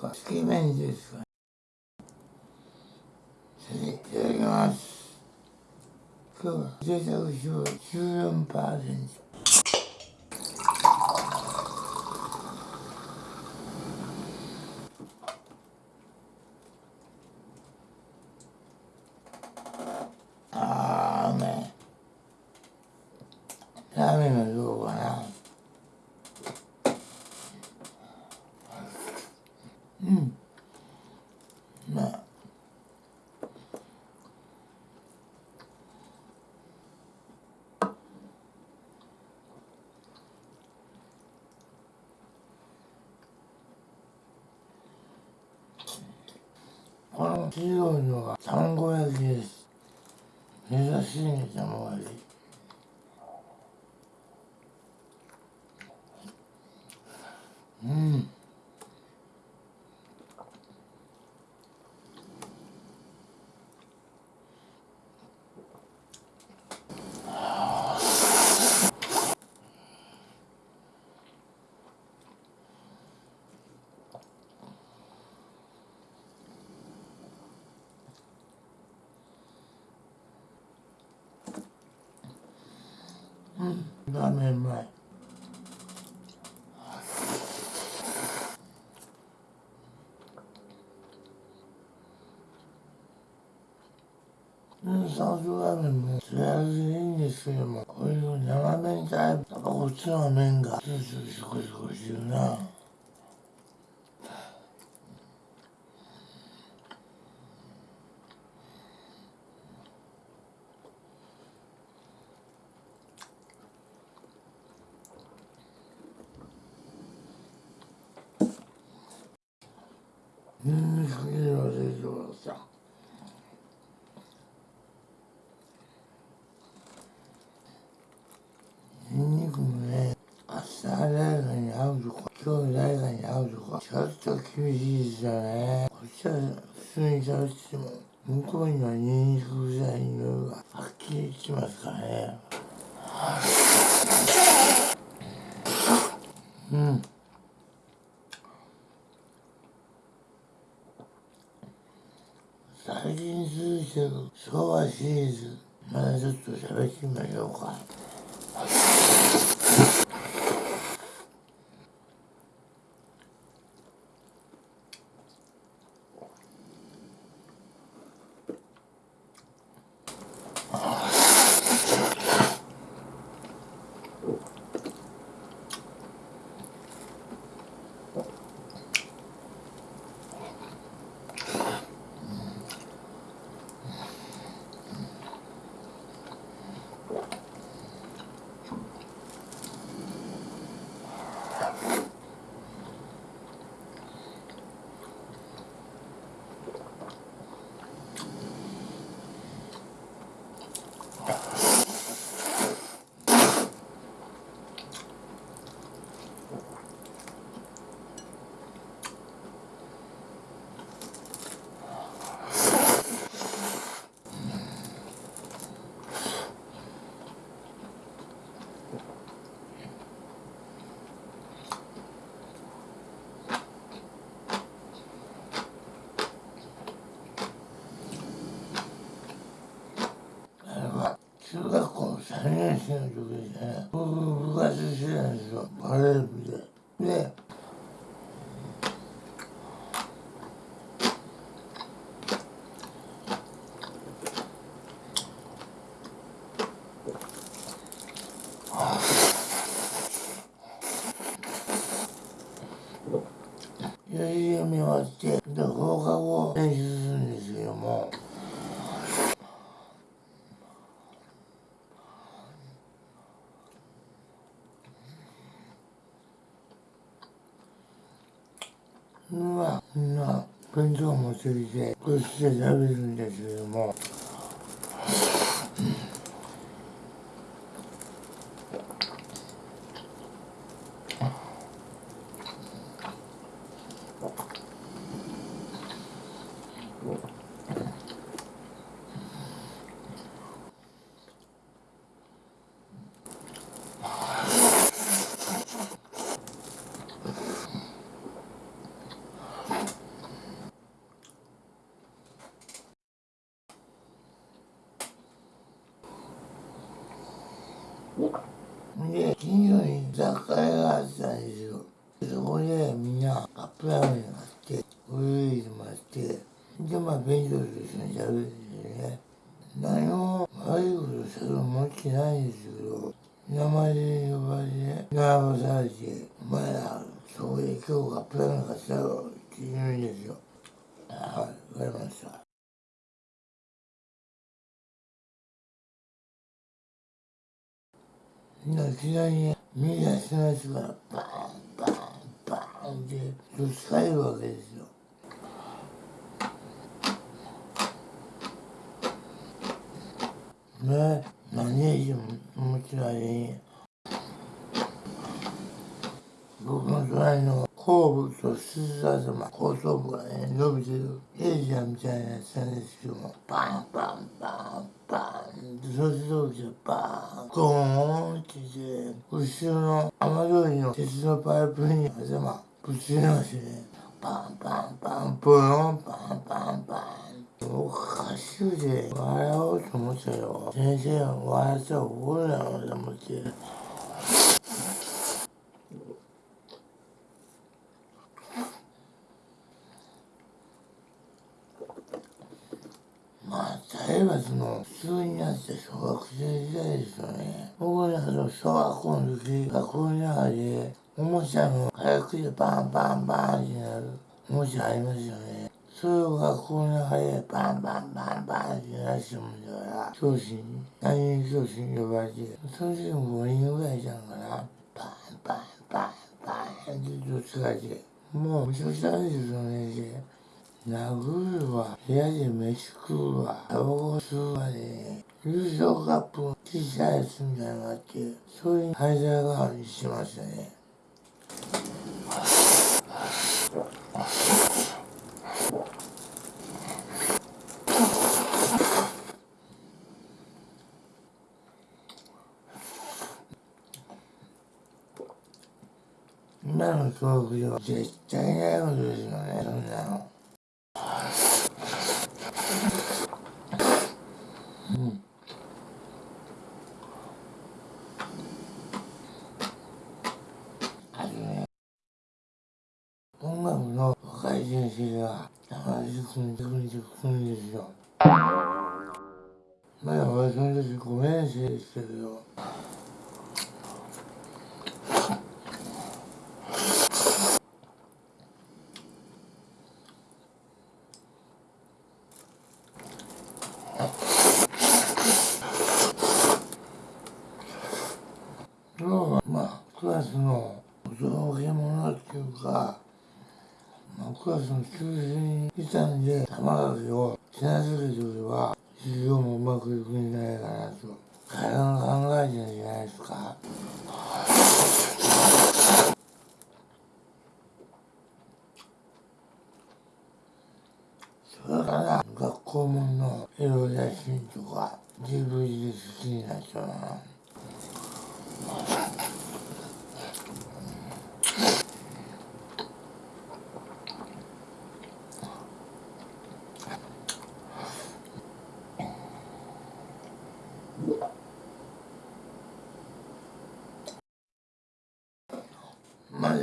かつけ麺ですかいただきます。今日は贅沢賞14%あーうめラーメンはどうかな。うん。まあ。この黄色いのが卵焼きです。珍しいね卵焼き。うん。うんラーメンうん、サウスラーメンもつやすいんですけどもこういう生麺タイプやっぱこっちの麺がスースーシコシコしてるなニンニク入れ忘れてくださいニンニクもね、明日誰かに会うとか、今日誰かに会うとか、ちょっと厳しいですよね。こっちは普通に喋ってても、向こうにはニンニク臭い匂いがはっきりしますからね。うん。最近続いてる昭和シリーズ、まだちょっと喋ってみましょうか。Oh. 3年生の時ですね僕部活してたんですよバレー部でで四時を見終わってで放課後練習するんですけども今、今弁当を持ってきてこうして食べるんですけども。で、近所に雑貨屋があったんですよ。そこでみんなカップラーメン買って、お湯入れてもらって、で、まあ、弁当と一緒に食べるんですよね。何も悪いことしたと思ってないんですけど、名前で呼ばれて、並ばされて、お前ら、そこで今日カップラーメン買ったろって言うんですよ。はい、わかりました。みんないきなりね、みんなしの人がバーン、バーン、バーンってぶつかるわけですよ。ね、何でもちろんね、僕の隣の後部と鈴頭、後頭部がね、伸びてるエイジャーみたいなやつなんですけども、バンバンバンバンって、そして同時にバーン、ゴーンってして、後ろの雨通りの鉄のパイプに頭ぶつけましてね、バンバンバン、ブロン、バンバンバン。おかしくて笑おうと思ったよ。先生が笑ったら怒るだろうと思って。まあ、体罰の普通になって小学生時代ですよね。僕らの小学校の時、学校の中で、おもちゃの火薬でバンバンバンってなるおもちゃありますよね。それを学校の中でバンバンバンバンってなしてもんだから、教師に、担任教師に呼ばれて、その時も5人ぐらいいたのかな。バンバンバンバンってどっちかって、もうめちゃくちゃですよ、その先生。殴るわ、部屋で飯食うわ、タバコ吸うわでね、優勝カップを小さいやつみたいなのがあって、それに灰皿代わりにしましたね。今の教育では絶対ないことですよね、そんなの。あとね、音楽の若い先生が話してくれてくるんですよ。まだ私の時5年生でしたけど、9月の求人時点で玉垣を品づけておけば、事業もうまくいくんじゃないかなと。体の考えじゃないですか。それから学校もんの色写真とか DVD 好きになっちゃうな。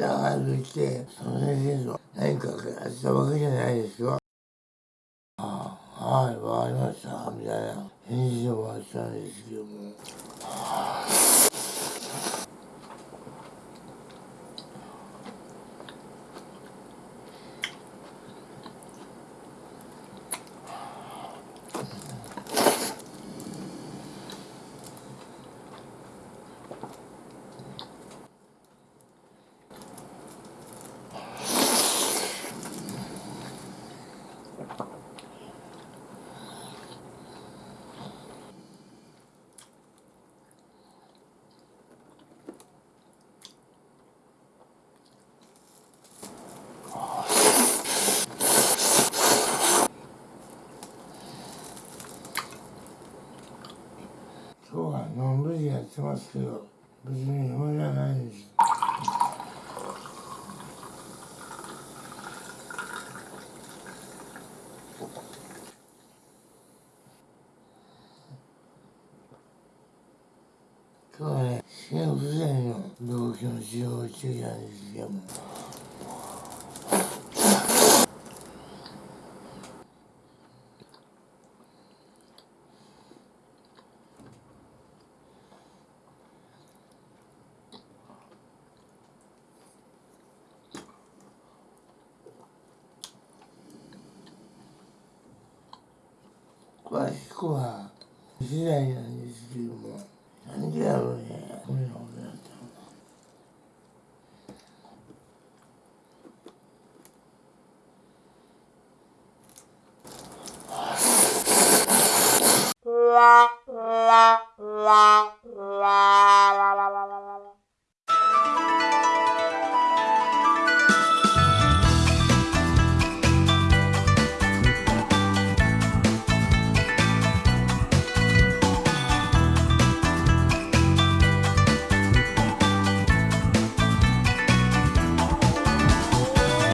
まだ歩いて、その先生と何かやったわけじゃないですよ。ああ、はい、わかりました、みたいな返事で終わったんですけども。今日はのんびりやってますけど、別に暇じゃないんです。今日はね、心不全の病気の治療をしてきたんですけども詳しくは。次第なんですけども何でやろうね。これはこやったのラ